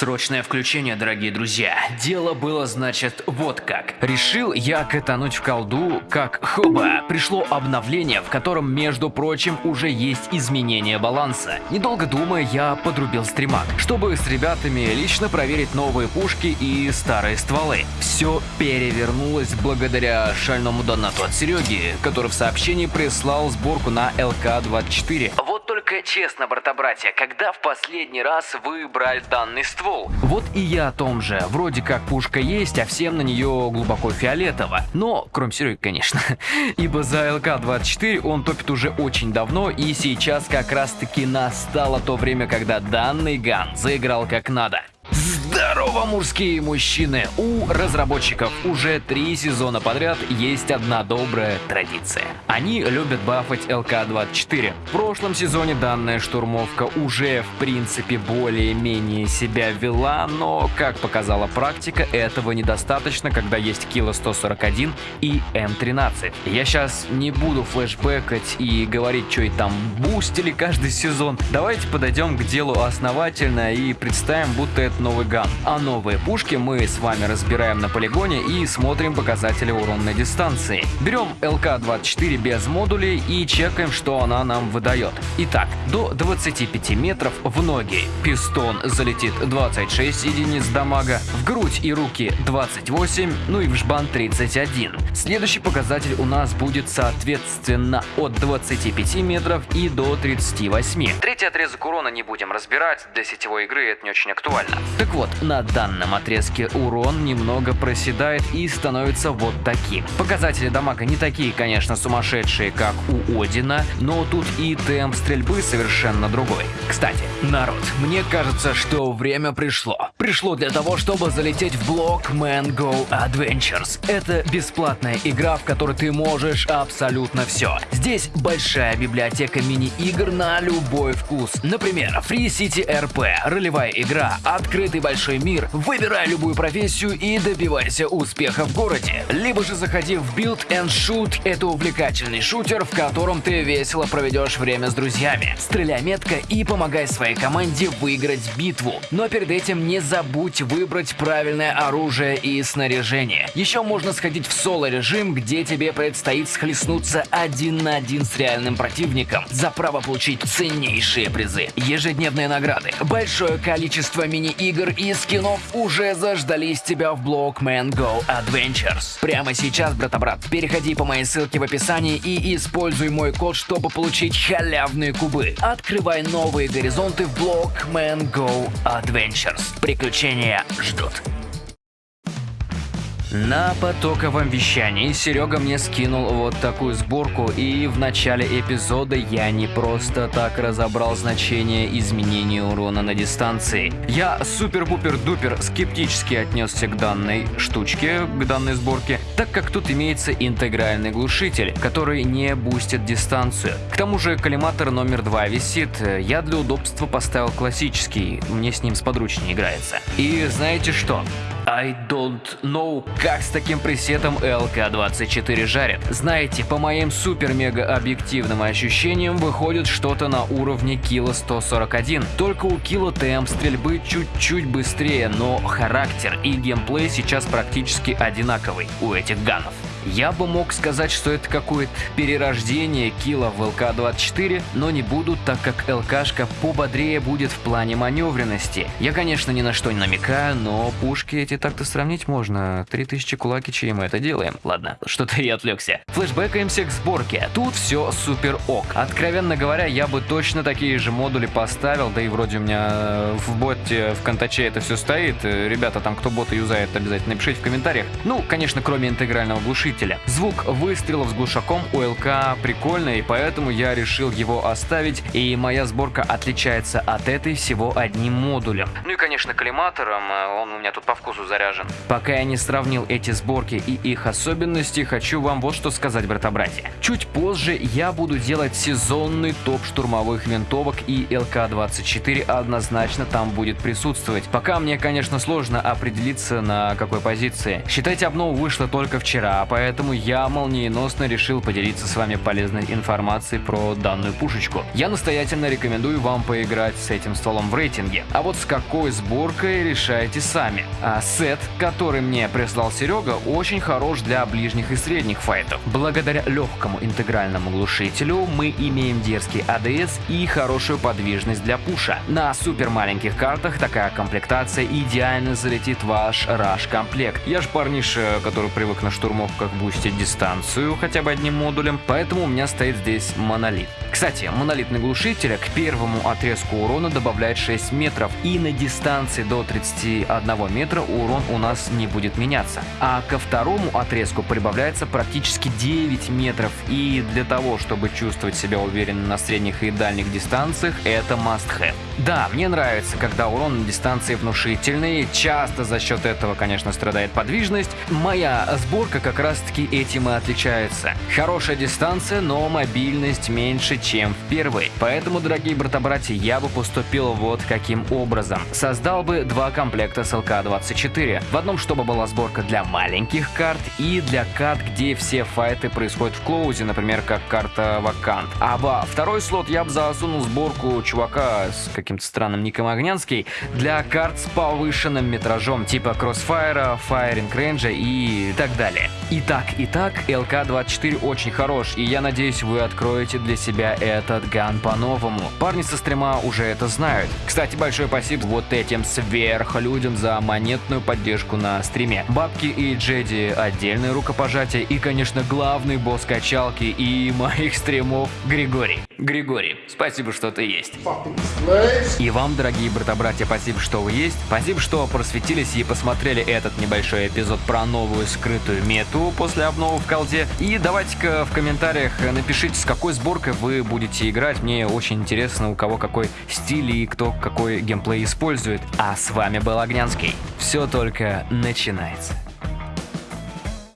Срочное включение, дорогие друзья. Дело было, значит, вот как. Решил я катануть в колду, как хоба. Пришло обновление, в котором, между прочим, уже есть изменение баланса. Недолго думая, я подрубил стримак, чтобы с ребятами лично проверить новые пушки и старые стволы. Все перевернулось благодаря шальному донату от Сереги, который в сообщении прислал сборку на ЛК-24. Только честно, брата-братья, когда в последний раз вы брали данный ствол? Вот и я о том же. Вроде как пушка есть, а всем на нее глубоко фиолетово. Но, кроме Сереги, конечно. Ибо за ЛК-24 он топит уже очень давно, и сейчас как раз таки настало то время, когда данный ган заиграл как надо. Здорово, мужские мужчины! У разработчиков уже три сезона подряд есть одна добрая традиция. Они любят бафать ЛК-24. В прошлом сезоне данная штурмовка уже в принципе более-менее себя вела, но, как показала практика, этого недостаточно, когда есть Кило 141 и М13. Я сейчас не буду флешбекать и говорить, что и там бустили каждый сезон. Давайте подойдем к делу основательно и представим, будто это новый ган. А новые пушки мы с вами разбираем на полигоне и смотрим показатели уронной дистанции. Берем ЛК-24 без модулей и чекаем, что она нам выдает. Итак, до 25 метров в ноги. Пистон залетит 26 единиц дамага, в грудь и руки 28, ну и в жбан 31. Следующий показатель у нас будет соответственно от 25 метров и до 38. Третий отрезок урона не будем разбирать, для сетевой игры это не очень актуально. Так вот, на данном отрезке урон немного проседает и становится вот таким. Показатели дамага не такие, конечно, сумасшедшие, как у Одина, но тут и темп стрельбы совершенно другой. Кстати, народ, мне кажется, что время пришло. Пришло для того, чтобы залететь в блок Man Go Adventures. Это бесплатная игра, в которой ты можешь абсолютно все. Здесь большая библиотека мини-игр на любой вкус. Например, Free City RP, ролевая игра, открытый большой мир, выбирай любую профессию и добивайся успеха в городе. Либо же заходи в Build and Shoot, это увлекательный шутер, в котором ты весело проведешь время с друзьями. Стреляй метко и помогай своей команде выиграть битву. Но перед этим не забудь выбрать правильное оружие и снаряжение. Еще можно сходить в соло-режим, где тебе предстоит схлестнуться один на один с реальным противником за право получить ценнейшие призы. Ежедневные награды, большое количество мини-игр и скинов уже заждались тебя в блог Man Go Adventures. Прямо сейчас, брата-брат, переходи по моей ссылке в описании и используй мой код, чтобы получить халявные кубы. Открывай новые горизонты в блог Man Go Adventures. Приключения ждут. На потоковом вещании Серега мне скинул вот такую сборку, и в начале эпизода я не просто так разобрал значение изменения урона на дистанции. Я супер-пупер-дупер скептически отнесся к данной штучке, к данной сборке, так как тут имеется интегральный глушитель, который не бустит дистанцию. К тому же коллиматор номер два висит, я для удобства поставил классический, мне с ним сподручнее играется. И знаете что? I don't know, как с таким пресетом LK24 жарит. Знаете, по моим супер-мега объективным ощущениям выходит что-то на уровне Кило 141. Только у Кило темп стрельбы чуть-чуть быстрее, но характер и геймплей сейчас практически одинаковый у этих ганов. Я бы мог сказать, что это какое-то перерождение килла в ЛК-24, но не буду, так как ЛКшка пободрее будет в плане маневренности. Я, конечно, ни на что не намекаю, но пушки эти так-то сравнить можно. 3000 кулакичей и мы это делаем. Ладно, что-то я отвлекся. Флэшбэкаемся к сборке. Тут все супер ок. Откровенно говоря, я бы точно такие же модули поставил, да и вроде у меня в боте в контаче это все стоит. Ребята, там кто бота юзает, обязательно напишите в комментариях. Ну, конечно, кроме интегрального глушителя глушителя. Звук выстрелов с глушаком у ЛК прикольный, поэтому я решил его оставить, и моя сборка отличается от этой всего одним модулем. Ну и конечно коллиматором, э, он у меня тут по вкусу заряжен. Пока я не сравнил эти сборки и их особенности, хочу вам вот что сказать, брата-братья. Чуть позже я буду делать сезонный топ штурмовых винтовок, и ЛК-24 однозначно там будет присутствовать. Пока мне, конечно, сложно определиться на какой позиции. Считайте, обнова вышла только вчера, поэтому поэтому я молниеносно решил поделиться с вами полезной информацией про данную пушечку. Я настоятельно рекомендую вам поиграть с этим стволом в рейтинге. А вот с какой сборкой решайте сами. А сет, который мне прислал Серега, очень хорош для ближних и средних файтов. Благодаря легкому интегральному глушителю мы имеем дерзкий ADS и хорошую подвижность для пуша. На супер маленьких картах такая комплектация идеально залетит ваш раш комплект. Я ж парниша, который привык на штурмовках бустить дистанцию хотя бы одним модулем, поэтому у меня стоит здесь монолит. Кстати, монолитный глушитель к первому отрезку урона добавляет 6 метров, и на дистанции до 31 метра урон у нас не будет меняться. А ко второму отрезку прибавляется практически 9 метров, и для того, чтобы чувствовать себя уверенно на средних и дальних дистанциях, это must have. Да, мне нравится, когда урон на дистанции внушительный, часто за счет этого, конечно, страдает подвижность. Моя сборка как раз таки этим и отличается. Хорошая дистанция, но мобильность меньше, чем в первой. Поэтому, дорогие брата-братья, я бы поступил вот каким образом. Создал бы два комплекта с ЛК-24. В одном, чтобы была сборка для маленьких карт и для карт, где все файты происходят в клоузе, например, как карта Вакант. А во второй слот я бы засунул сборку чувака с каким-то странным ником Огнянский для карт с повышенным метражом, типа Crossfire, Firing Range и так далее. И так, и так, ЛК-24 очень хорош, и я надеюсь, вы откроете для себя этот ган по-новому. Парни со стрима уже это знают. Кстати, большое спасибо вот этим сверхлюдям за монетную поддержку на стриме. Бабки и Джеди отдельное рукопожатие и, конечно, главный босс качалки и моих стримов Григорий. Григорий, спасибо, что ты есть. И вам, дорогие брата-братья, спасибо, что вы есть. Спасибо, что просветились и посмотрели этот небольшой эпизод про новую скрытую мету после обновы в колде. И давайте-ка в комментариях напишите, с какой сборкой вы будете играть. Мне очень интересно, у кого какой стиль и кто какой геймплей использует. А с вами был Огнянский. Все только начинается.